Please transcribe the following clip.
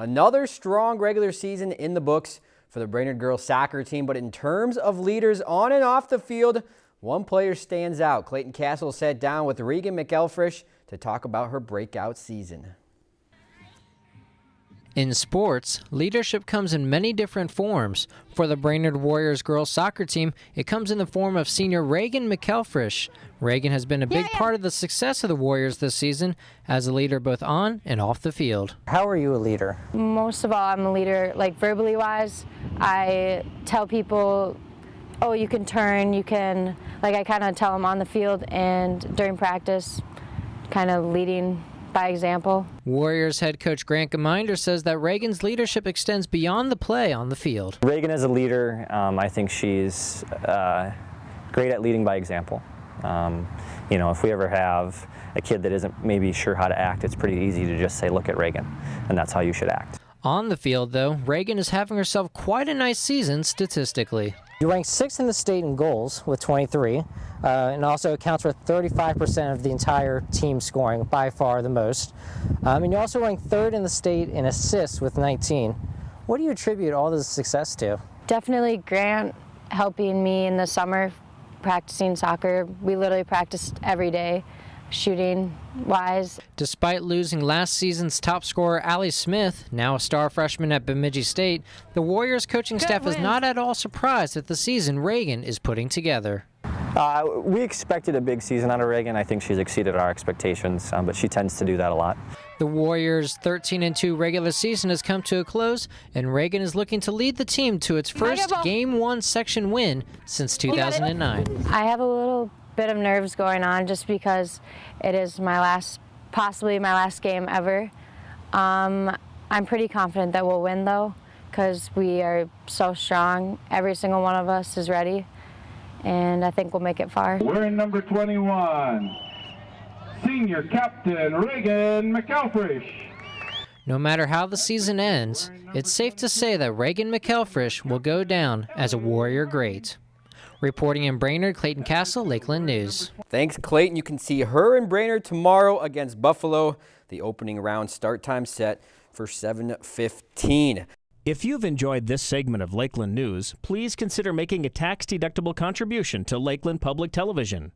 Another strong regular season in the books for the Brainerd girls soccer team, but in terms of leaders on and off the field, one player stands out. Clayton Castle sat down with Reagan McElfresh to talk about her breakout season. In sports, leadership comes in many different forms. For the Brainerd Warriors girls soccer team, it comes in the form of senior Reagan McElfresh. Reagan has been a big yeah, yeah. part of the success of the Warriors this season as a leader both on and off the field. How are you a leader? Most of all, I'm a leader, like verbally wise. I tell people, oh, you can turn, you can, like I kind of tell them on the field and during practice, kind of leading by example. Warriors head coach Grant Geminder says that Reagan's leadership extends beyond the play on the field. Reagan is a leader. Um, I think she's uh, great at leading by example. Um, you know, if we ever have a kid that isn't maybe sure how to act, it's pretty easy to just say, look at Reagan, and that's how you should act. On the field, though, Reagan is having herself quite a nice season statistically. You rank sixth in the state in goals with 23, uh, and also accounts for 35% of the entire team scoring, by far the most. Um, and you also rank third in the state in assists with 19. What do you attribute all this success to? Definitely Grant helping me in the summer practicing soccer. We literally practiced every day shooting wise. Despite losing last season's top scorer Allie Smith, now a star freshman at Bemidji State, the Warriors coaching Good staff win. is not at all surprised at the season Reagan is putting together. Uh, we expected a big season out of Reagan. I think she's exceeded our expectations, um, but she tends to do that a lot. The Warriors' 13-2 regular season has come to a close, and Reagan is looking to lead the team to its first Game 1 section win since 2009. I have a little bit of nerves going on just because it is my last, possibly my last game ever. Um, I'm pretty confident that we'll win though because we are so strong. Every single one of us is ready and I think we'll make it far. We're in number 21, senior captain Reagan McElfresh. No matter how the season ends, it's safe to say that Reagan McElfresh will go down as a Warrior great. Reporting in Brainerd, Clayton Castle, Lakeland News. Thanks, Clayton. You can see her in Brainerd tomorrow against Buffalo. The opening round start time set for 7.15. If you've enjoyed this segment of Lakeland News, please consider making a tax-deductible contribution to Lakeland Public Television.